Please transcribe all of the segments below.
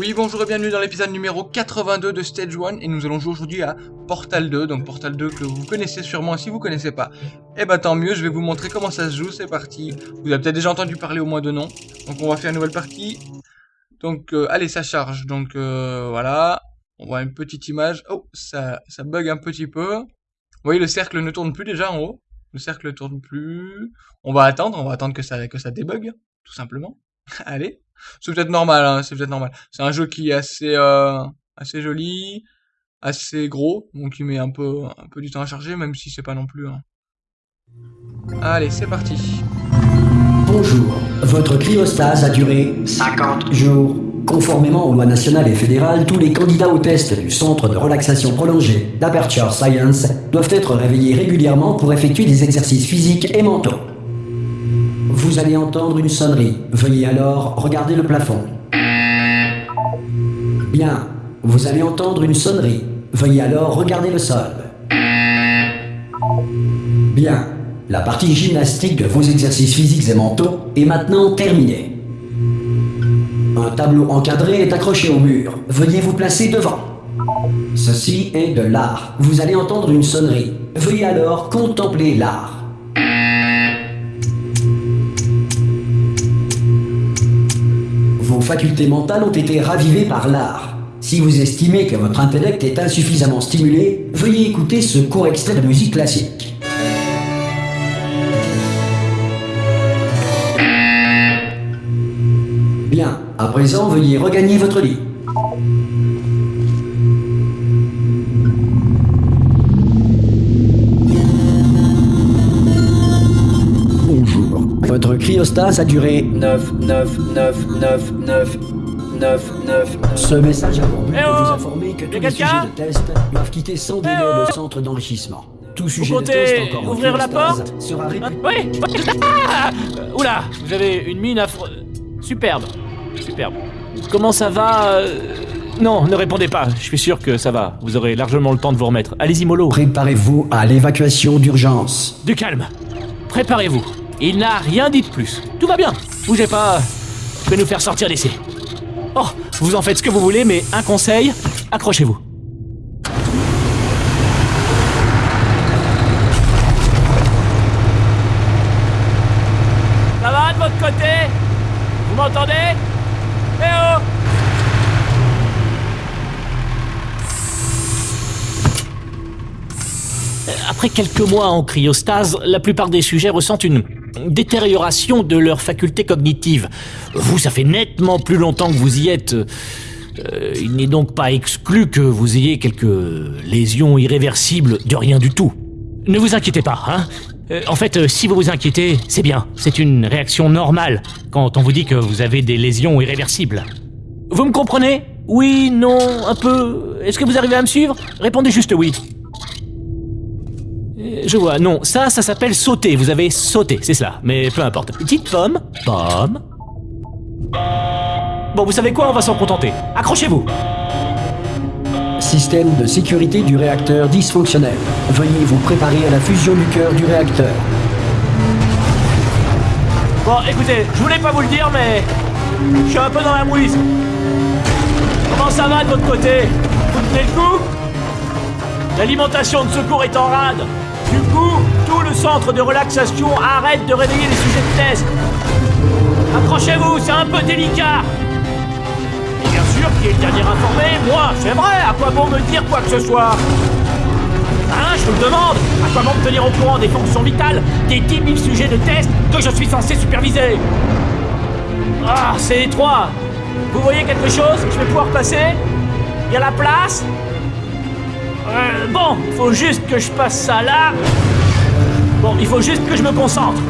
Oui, bonjour et bienvenue dans l'épisode numéro 82 de Stage 1 et nous allons jouer aujourd'hui à Portal 2, donc Portal 2 que vous connaissez sûrement, si vous connaissez pas, eh ben tant mieux, je vais vous montrer comment ça se joue, c'est parti. Vous avez peut-être déjà entendu parler au moins de nom, donc on va faire une nouvelle partie. Donc euh, allez, ça charge, donc euh, voilà, on voit une petite image, oh, ça, ça bug un petit peu. Vous voyez, le cercle ne tourne plus déjà en haut, le cercle ne tourne plus. On va attendre, on va attendre que ça, que ça débug, tout simplement. allez. C'est peut-être normal, hein, c'est peut-être normal. C'est un jeu qui est assez, euh, assez joli, assez gros, donc il met un peu, un peu du temps à charger, même si c'est pas non plus. Hein. Allez, c'est parti. Bonjour, votre cryostase a duré 50 jours. Conformément aux lois nationales et fédérales, tous les candidats au test du Centre de relaxation prolongée d'Aperture Science doivent être réveillés régulièrement pour effectuer des exercices physiques et mentaux. Vous allez entendre une sonnerie. Veuillez alors regarder le plafond. Bien. Vous allez entendre une sonnerie. Veuillez alors regarder le sol. Bien. La partie gymnastique de vos exercices physiques et mentaux est maintenant terminée. Un tableau encadré est accroché au mur. Veuillez vous placer devant. Ceci est de l'art. Vous allez entendre une sonnerie. Veuillez alors contempler l'art. Vos facultés mentales ont été ravivées par l'art. Si vous estimez que votre intellect est insuffisamment stimulé, veuillez écouter ce court extrait de musique classique. Bien, à présent, veuillez regagner votre lit. Votre cryostase a duré 9, 9, 9, 9, 9, 9, 9. Ce message a pour but Eh de oh vous informer que tous les sujets de test doivent quitter sans délai Eh oh le centre d'enrichissement. Tout sujet de comptez test encore en ouvrir la porte sera Ah, réputé Oui Ah Oula Vous avez une mine affreuse. Superbe. Superbe. Comment ça va euh, Non, ne répondez pas. Je suis sûr que ça va. Vous aurez largement le temps de vous remettre. Allez-y, mollo. Préparez-vous à l'évacuation d'urgence. Du calme. Préparez-vous. Il n'a rien dit de plus. Tout va bien. Bougez pas. Je vais nous faire sortir d'ici. Oh, vous en faites ce que vous voulez, mais un conseil, accrochez-vous. Ça va de votre côté? Vous m'entendez? Eh oh Après quelques mois en cryostase, la plupart des sujets ressentent une détérioration de leurs facultés cognitives. Vous, ça fait nettement plus longtemps que vous y êtes. Euh, il n'est donc pas exclu que vous ayez quelques lésions irréversibles de rien du tout. Ne vous inquiétez pas, hein Euh, En fait, euh, si vous vous inquiétez, c'est bien. C'est une réaction normale quand on vous dit que vous avez des lésions irréversibles. Vous me comprenez? Oui, non, un peu. Est-ce que vous arrivez à me suivre? Répondez juste oui. Euh, Je vois, non, ça, ça s'appelle sauter. Vous avez sauté, c'est cela. Mais peu importe. Petite pomme, pomme. Bon, vous savez quoi? On va s'en contenter. Accrochez-vous. Système de sécurité du réacteur dysfonctionnel. Veuillez vous préparer à la fusion du cœur du réacteur. Bon, écoutez, je voulais pas vous le dire, mais je suis un peu dans la mouise. Comment ça va de votre côté? Vous tenez le coup? L'alimentation de secours est en rade. Du coup, tout le centre de relaxation arrête de réveiller les sujets de test. Accrochez-vous, c'est un peu délicat. Et bien sûr, qui est le dernier informé. Moi, c'est vrai, à quoi bon me dire quoi que ce soit. Hein, je vous le demande À quoi bon me tenir au courant des fonctions vitales des 10 000 sujets de test que je suis censé superviser? Ah, c'est étroit. Vous voyez quelque chose Je vais pouvoir passer? Il y a la place? Euh, Bon, faut juste que je passe ça là. Bon, il faut juste que je me concentre.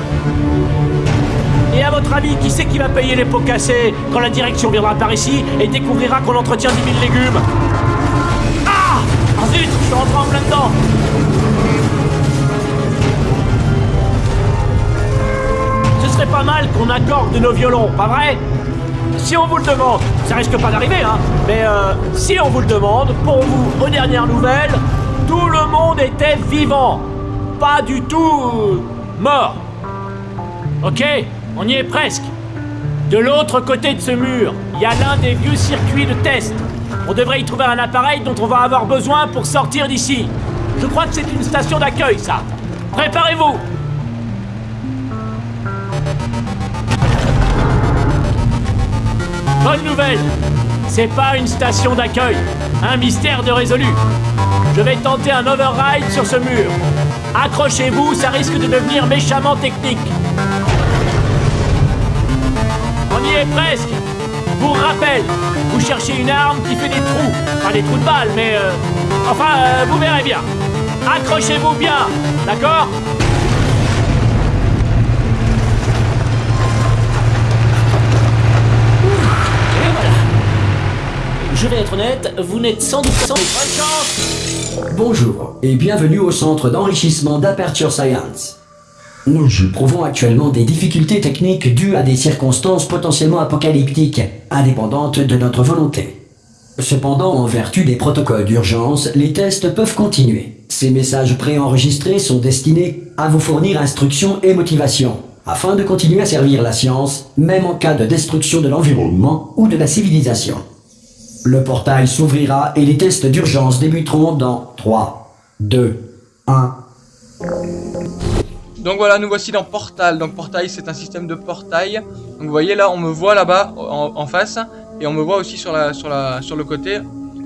Et à votre avis, qui c'est qui va payer les pots cassés quand la direction viendra par ici et découvrira qu'on entretient 10 000 légumes? Ah Ah zut, je suis rentré en plein dedans Ce serait pas mal qu'on accorde nos violons, pas vrai? Si on vous le demande, ça risque pas d'arriver, hein, mais euh, si on vous le demande, pour vous, aux dernières nouvelles, tout le monde était vivant, pas du tout mort. Ok, on y est presque. De l'autre côté de ce mur, il y a l'un des vieux circuits de test. On devrait y trouver un appareil dont on va avoir besoin pour sortir d'ici. Je crois que c'est une station d'accueil, ça. Préparez-vous Bonne nouvelle C'est pas une station d'accueil. Un mystère de résolu. Je vais tenter un override sur ce mur. Accrochez-vous, ça risque de devenir méchamment technique. On y est presque. Pour rappel, vous cherchez une arme qui fait des trous. Pas des trous de balles, mais... euh, Enfin, euh, vous verrez bien. Accrochez-vous bien, d'accord? Je vais être honnête, vous n'êtes sans doute sans... Bonne chance Bonjour et bienvenue au centre d'enrichissement d'Aperture Science. Nous éprouvons actuellement des difficultés techniques dues à des circonstances potentiellement apocalyptiques, indépendantes de notre volonté. Cependant, en vertu des protocoles d'urgence, les tests peuvent continuer. Ces messages préenregistrés sont destinés à vous fournir instructions et motivation, afin de continuer à servir la science, même en cas de destruction de l'environnement ou de la civilisation. Le portail s'ouvrira et les tests d'urgence débuteront dans 3, 2, 1. Donc voilà, nous voici dans Portal. Donc Portail, c'est un système de portail. Donc vous voyez là, on me voit là-bas en, en face et on me voit aussi sur la sur la sur le côté.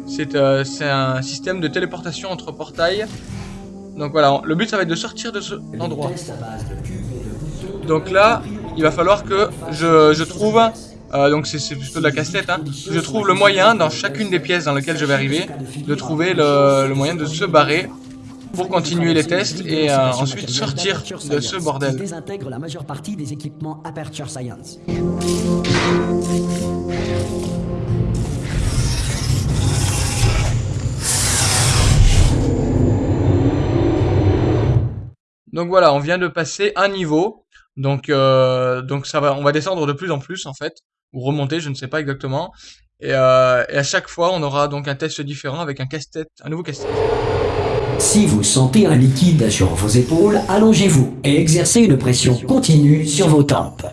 C'est euh, c'est un système de téléportation entre portails. Donc voilà, le but ça va être de sortir de cet endroit. Donc là, il va falloir que je, je trouve, euh, donc c'est plutôt de la casse-tête, hein, je trouve le moyen dans chacune des pièces dans lesquelles je vais arriver, de trouver le, le moyen de se barrer pour continuer les tests et euh, ensuite sortir de ce bordel. désintègre la majeure partie des équipements Aperture Science. Donc voilà, on vient de passer un niveau. Donc euh, donc ça va, on va descendre de plus en plus en fait, ou remonter, je ne sais pas exactement. Et, euh, et à chaque fois, on aura donc un test différent avec un casse-tête, un nouveau casse-tête. Si vous sentez un liquide sur vos épaules, allongez-vous et exercez une pression continue sur vos tempes.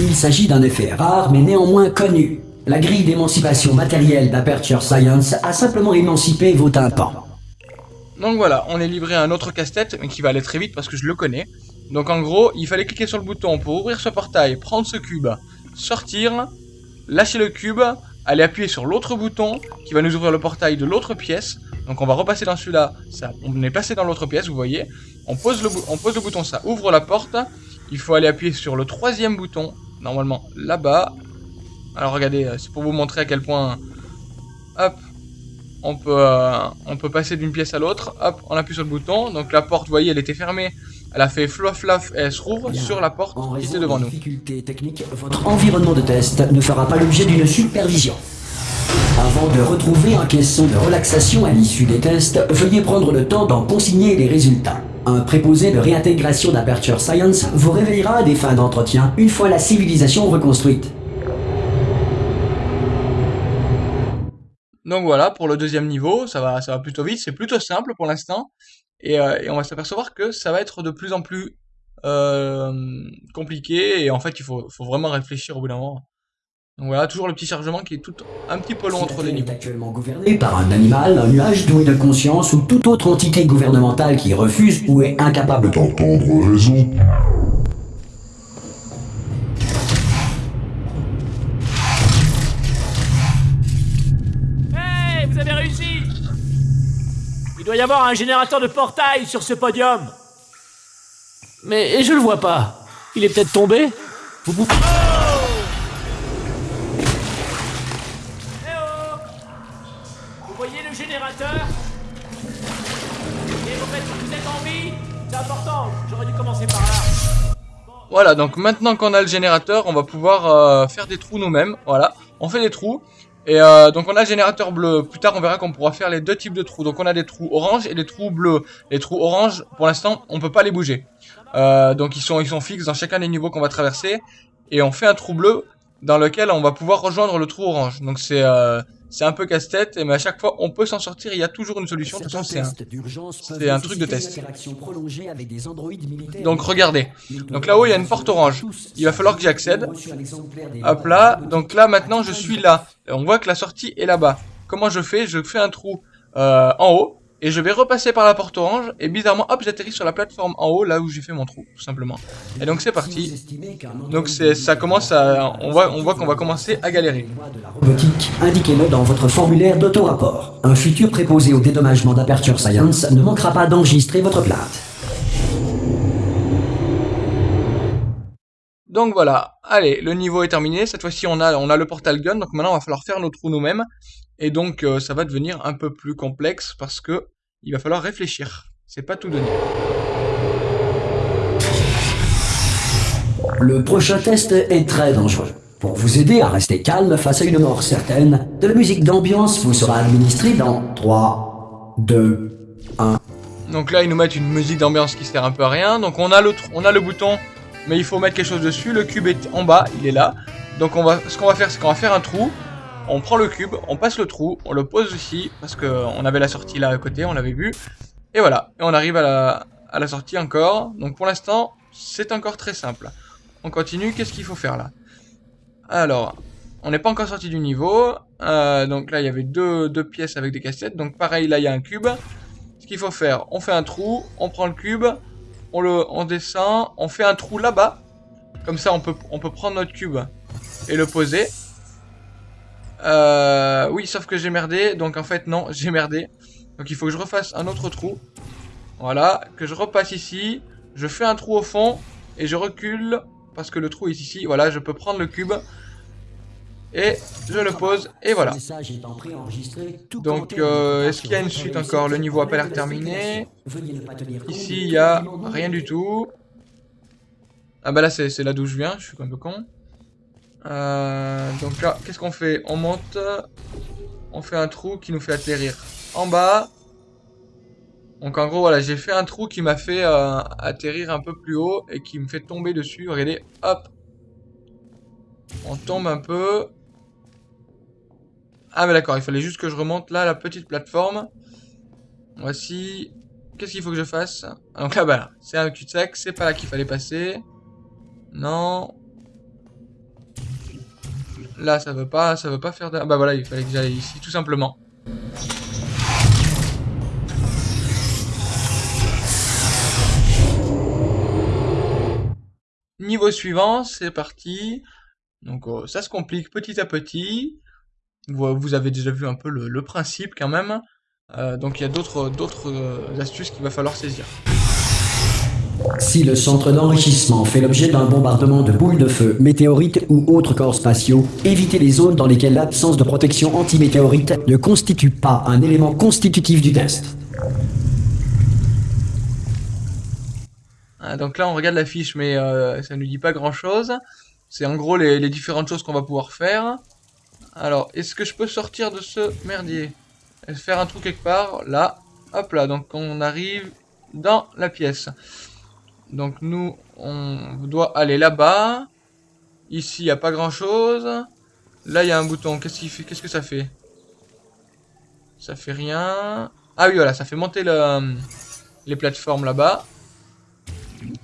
Il s'agit d'un effet rare mais néanmoins connu. La grille d'émancipation matérielle d'Aperture Science a simplement émancipé vos tympans. Donc voilà, on est livré à un autre casse-tête, mais qui va aller très vite parce que je le connais. Donc en gros, il fallait cliquer sur le bouton pour ouvrir ce portail, prendre ce cube, sortir, lâcher le cube, aller appuyer sur l'autre bouton qui va nous ouvrir le portail de l'autre pièce. Donc on va repasser dans celui-là, on est passé dans l'autre pièce, vous voyez. On pose, le bou- on pose le bouton, ça ouvre la porte. Il faut aller appuyer sur le troisième bouton, normalement là-bas. Alors regardez, euh, c'est pour vous montrer à quel point... Hop, on peut, euh, on peut passer d'une pièce à l'autre. Hop, on appuie sur le bouton. Donc la porte, vous voyez, elle était fermée. Elle a fait fluff fluff et elle se rouvre Bien. sur la porte En qui était devant de nous. votre environnement de test ne fera pas l'objet d'une supervision. Avant de retrouver un caisson de relaxation à l'issue des tests, veuillez prendre le temps d'en consigner les résultats. Un préposé de réintégration d'Aperture Science vous réveillera à des fins d'entretien une fois la civilisation reconstruite. Donc voilà, pour le deuxième niveau, ça va, ça va plutôt vite. C'est plutôt simple pour l'instant. Et, euh, et on va s'apercevoir que ça va être de plus en plus euh, compliqué. Et en fait, il faut, faut vraiment réfléchir au bout d'un moment. Donc voilà, toujours le petit chargement qui est tout un petit peu long Si entre les niveaux. est actuellement gouvernée par un animal, un nuage doué de conscience ou toute autre entité gouvernementale qui refuse ou est incapable d'entendre raison. Il doit y avoir un générateur de portail sur ce podium. Mais je le vois pas. Il est peut-être tombé Vous oh Vous voyez le générateur? Et vous vous en C'est important, j'aurais dû commencer par là. Voilà, donc maintenant qu'on a le générateur, on va pouvoir euh, faire des trous nous-mêmes. Voilà, on fait des trous. Et euh, donc on a générateur bleu. Plus tard, on verra qu'on pourra faire les deux types de trous. Donc on a des trous orange et des trous bleus. Les trous orange, pour l'instant, on peut pas les bouger. Euh, donc ils sont, ils sont fixes dans chacun des niveaux qu'on va traverser. Et on fait un trou bleu dans lequel on va pouvoir rejoindre le trou orange. Donc c'est euh, C'est un peu casse-tête, mais à chaque fois, on peut s'en sortir. Il y a toujours une solution. C'est un truc de test. Donc regardez. Donc là-haut, il y a une porte orange. Il va falloir que j'y accède. Hop là. Donc là, maintenant, je suis là. On voit que la sortie est là-bas. Comment je fais? Je fais un trou euh, en haut. Et je vais repasser par la porte orange, et bizarrement, hop, j'atterris sur la plateforme en haut, là où j'ai fait mon trou, tout simplement. Et donc c'est parti. Donc ça commence à, on voit, on voit qu'on va commencer à galérer. Robotique, indiquez-le dans votre formulaire d'auto-rapport. Un futur préposé au dédommagement d'Aperture Science ne manquera pas d'enregistrer votre plainte. Donc voilà, allez, le niveau est terminé. Cette fois-ci, on a, on a le portal gun. Donc maintenant, il va falloir faire nos trous nous-mêmes. Et donc, euh, ça va devenir un peu plus complexe parce que il va falloir réfléchir. C'est pas tout donné. Le prochain test est très dangereux. Pour vous aider à rester calme face à une mort certaine, de la musique d'ambiance vous sera administrée dans 3, 2, 1. Donc là, ils nous mettent une musique d'ambiance qui sert un peu à rien. Donc on a le, on a le bouton, mais il faut mettre quelque chose dessus. Le cube est en bas, il est là. Donc on va, ce qu'on va faire, c'est qu'on va faire un trou. On prend le cube, on passe le trou, on le pose ici, parce qu'on avait la sortie là à côté, on l'avait vu. Et voilà, et on arrive à la, sortie encore. Donc pour l'instant, c'est encore très simple. On continue, qu'est-ce qu'il faut faire là? Alors, on n'est pas encore sorti du niveau. Euh, donc là, il y avait deux, pièces avec des cassettes. Donc pareil, là, il y a un cube. Ce qu'il faut faire, on fait un trou, on prend le cube, on le descend, on fait un trou là-bas. Comme ça, on peut prendre notre cube et le poser. Euh, oui, sauf que j'ai merdé. Donc en fait, non, j'ai merdé. Donc il faut que je refasse un autre trou. Voilà, que je repasse ici. Je fais un trou au fond et je recule parce que le trou est ici. Voilà, je peux prendre le cube et je le pose et voilà. Donc euh, est-ce qu'il y a une suite encore Le niveau a pas l'air terminé. Ici, il y a rien du tout. Ah bah là, c'est là d'où je viens, je suis un peu con. Euh, donc là, qu'est-ce qu'on fait On monte, on fait un trou qui nous fait atterrir en bas. Donc en gros, voilà, j'ai fait un trou qui m'a fait euh, atterrir un peu plus haut et qui me fait tomber dessus. Regardez, hop. On tombe un peu. Ah mais d'accord, il fallait juste que je remonte là, la petite plateforme. Voici. Qu'est-ce qu'il faut que je fasse? Donc là, bah c'est un cul-de-sac, c'est pas là qu'il fallait passer. Non. Là, ça veut pas, ça veut pas faire de... Ah bah voilà, il fallait que j'aille ici, tout simplement. Niveau suivant, c'est parti. Donc euh, ça se complique petit à petit. Vous, avez déjà vu un peu le, principe quand même. Euh, donc il y a d'autres euh, astuces qu'il va falloir saisir. Si le centre d'enrichissement fait l'objet d'un bombardement de boules de feu, météorites ou autres corps spatiaux, évitez les zones dans lesquelles l'absence de protection anti-météorite ne constitue pas un élément constitutif du test. Ah, donc là on regarde la fiche mais euh, ça ne nous dit pas grand chose. C'est en gros les, les différentes choses qu'on va pouvoir faire. Alors, est-ce que je peux sortir de ce merdier Faire un trou quelque part, là. Hop là, donc on arrive dans la pièce. Donc nous, on doit aller là-bas. Ici, il n'y a pas grand-chose. Là, il y a un bouton. Qu'est-ce que ça fait? Ça fait rien. Ah oui, voilà, ça fait monter le, les plateformes là-bas.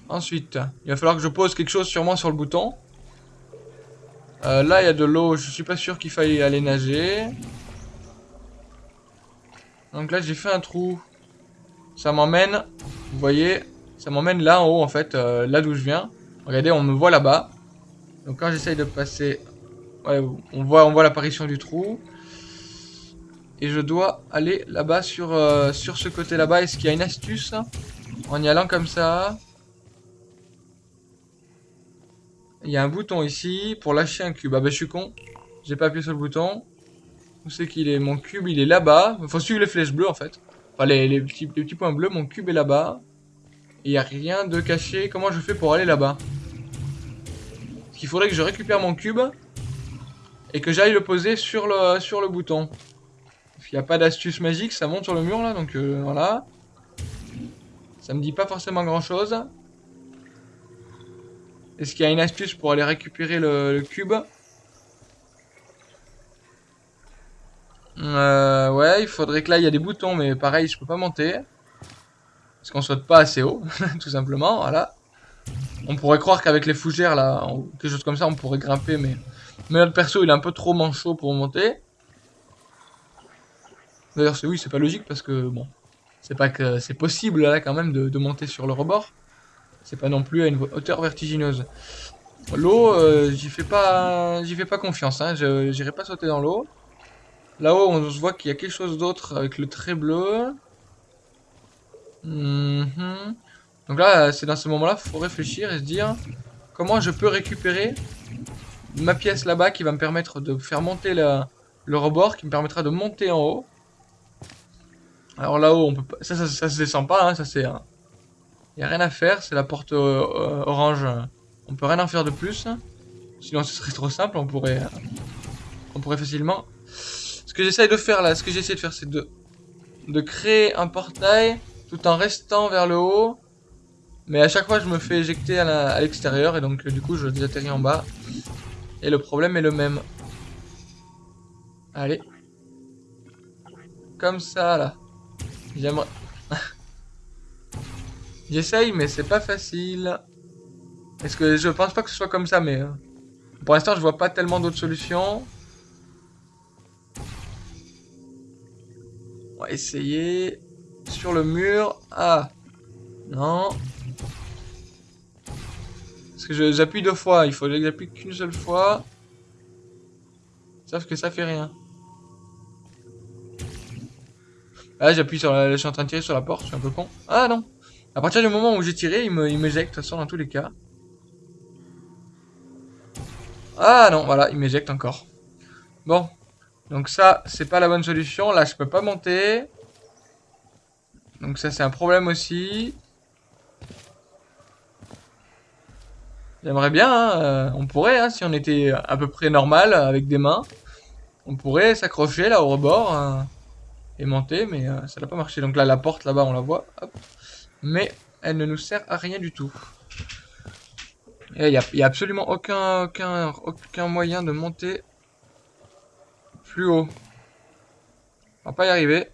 Ensuite, il va falloir que je pose quelque chose sûrement sur le bouton. Euh, là, il y a de l'eau. Je suis pas sûr qu'il faille aller nager. Donc là, j'ai fait un trou. Ça m'emmène, vous voyez, ça m'emmène là en haut en fait, euh, là d'où je viens. Regardez, on me voit là-bas. Donc quand j'essaye de passer, on voit, on voit l'apparition du trou. Et je dois aller là-bas sur, euh, sur ce côté là-bas. Est-ce qu'il y a une astuce En y allant comme ça? Il y a un bouton ici pour lâcher un cube. Ah bah je suis con. J'ai pas appuyé sur le bouton. Où c'est qu'il est? Mon cube il est là-bas. Faut suivre les flèches bleues en fait. Enfin les petits points bleus. Mon cube est là-bas. Il n'y a rien de caché. Comment je fais pour aller là-bas? Il faudrait que je récupère mon cube et que j'aille le poser sur le, sur le bouton. Il n'y a pas d'astuce magique, ça monte sur le mur là, donc euh, voilà. Ça me dit pas forcément grand chose. Est-ce qu'il y a une astuce pour aller récupérer le, cube? Euh, ouais, il faudrait que là, il y a des boutons, mais pareil, je peux pas monter. Qu'on saute pas assez haut, tout simplement, voilà. On pourrait croire qu'avec les fougères, là, quelque chose comme ça, on pourrait grimper, mais... Mais notre perso, il est un peu trop manchot pour monter. D'ailleurs, oui, c'est pas logique, parce que, bon... C'est pas que c'est possible, là, quand même, de, monter sur le rebord. C'est pas non plus à une hauteur vertigineuse. L'eau, euh, j'y fais pas j'y fais pas confiance, hein. J'irai pas sauter dans l'eau. Là-haut, on se voit qu'il y a quelque chose d'autre avec le trait bleu. Mhm. Donc là, c'est dans ce moment-là, faut réfléchir et se dire comment je peux récupérer ma pièce là-bas qui va me permettre de faire monter le rebord, qui me permettra de monter en haut. Alors là-haut, on peut pas, ça, ça, se descend pas, hein, ça c'est, il y a rien à faire, c'est la porte euh, orange. On peut rien en faire de plus. Sinon, ce serait trop simple, on pourrait, on pourrait facilement ce que j'essaye de faire là, ce que j'essaie de faire, c'est de, de créer un portail tout en restant vers le haut. Mais à chaque fois, je me fais éjecter à l'extérieur et donc du coup, je désatterris en bas. Et le problème est le même. Allez. Comme ça, là. J'aimerais... J'essaye, mais c'est pas facile. Est-ce que je pense pas que ce soit comme ça, mais... Euh, pour l'instant, je vois pas tellement d'autres solutions. On va essayer. Sur le mur. Ah. Non. Parce que j'appuie deux fois. Il faut que j'appuie qu'une seule fois. Sauf que ça fait rien. Ah, j'appuie sur la... Je suis en train de tirer sur la porte. Je suis un peu con. Ah non. À partir du moment où j'ai tiré, il me, il m'éjecte. De toute façon, dans tous les cas. Ah non, voilà. Il m'éjecte encore. Bon. Donc ça, c'est pas la bonne solution. Là, je peux pas monter. Donc ça, c'est un problème aussi. J'aimerais bien, hein, euh, on pourrait, hein, si on était à peu près normal avec des mains, on pourrait s'accrocher là au rebord et monter, mais euh, ça n'a pas marché. Donc là, la porte là-bas, on la voit, mais elle ne nous sert à rien du tout. Il n'y a, y a, absolument aucun, aucun, aucun moyen de monter plus haut. On va pas y arriver.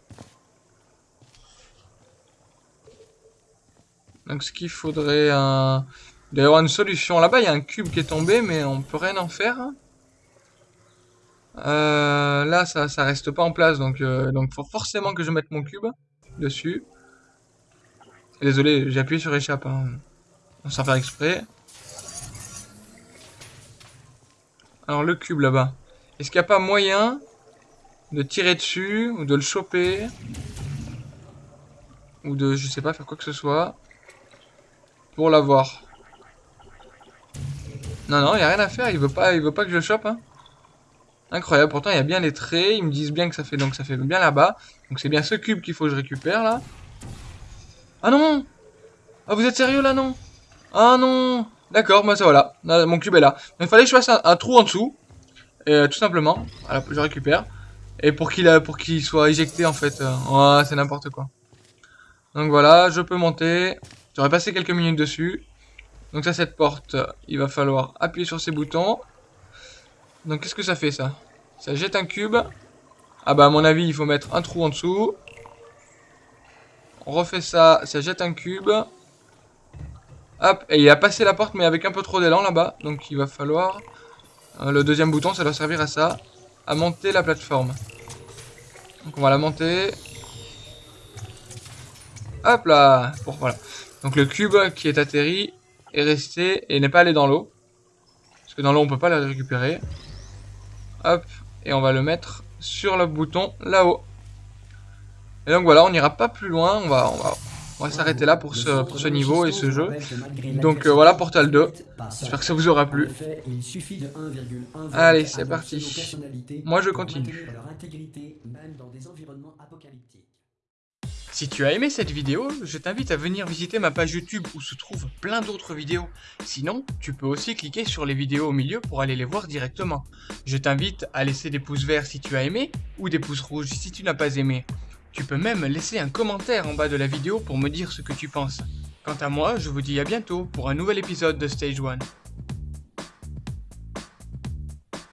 Donc ce qu'il faudrait... avoir une solution. Là-bas, il y a un cube qui est tombé, mais on peut rien en faire. Euh, là, ça, ça reste pas en place, donc euh, donc faut forcément que je mette mon cube dessus. Désolé, j'ai appuyé sur échappe, hein, sans faire exprès. Alors le cube là-bas. Est-ce qu'il n'y a pas moyen de tirer dessus ou de le choper ou de, je sais pas, faire quoi que ce soit? Pour l'avoir Non, non, il n'y a rien à faire, il veut pas, il veut pas que je chope. Hein. Incroyable, pourtant il y a bien les traits, ils me disent bien que ça fait donc ça fait bien là-bas. Donc c'est bien ce cube qu'il faut que je récupère là. Ah non Ah vous êtes sérieux là non? Ah non D'accord, moi ça voilà, mon cube est là. Donc il fallait que je fasse un, trou en dessous. Et, euh, tout simplement, je récupère. Et pour qu'il pour qu'il soit éjecté en fait. Euh, c'est n'importe quoi. Donc voilà, je peux monter. J'aurais passé quelques minutes dessus. Donc ça, cette porte, il va falloir appuyer sur ces boutons. Donc qu'est-ce que ça fait ça? Ça jette un cube. Ah bah à mon avis, il faut mettre un trou en dessous. On refait ça, ça jette un cube. Hop, et il a passé la porte mais avec un peu trop d'élan là-bas. Donc il va falloir... Euh, le deuxième bouton, ça doit servir à ça à monter la plateforme. Donc on va la monter. Hop là bon, voilà. Donc le cube qui est atterri est resté et n'est pas allé dans l'eau. Parce que dans l'eau on peut pas le récupérer. Hop, et on va le mettre sur le bouton là-haut. Et donc voilà, on n'ira pas plus loin, on va, s'arrêter là pour ce, pour ce niveau et ce jeu. Donc euh, voilà Portal 2. J'espère que ça vous aura plu. Allez, c'est parti. Moi je continue. Si tu as aimé cette vidéo, je t'invite à venir visiter ma page YouTube où se trouvent plein d'autres vidéos. Sinon, tu peux aussi cliquer sur les vidéos au milieu pour aller les voir directement. Je t'invite à laisser des pouces verts si tu as aimé ou des pouces rouges si tu n'as pas aimé. Tu peux même laisser un commentaire en bas de la vidéo pour me dire ce que tu penses. Quant à moi, je vous dis à bientôt pour un nouvel épisode de Stage 1.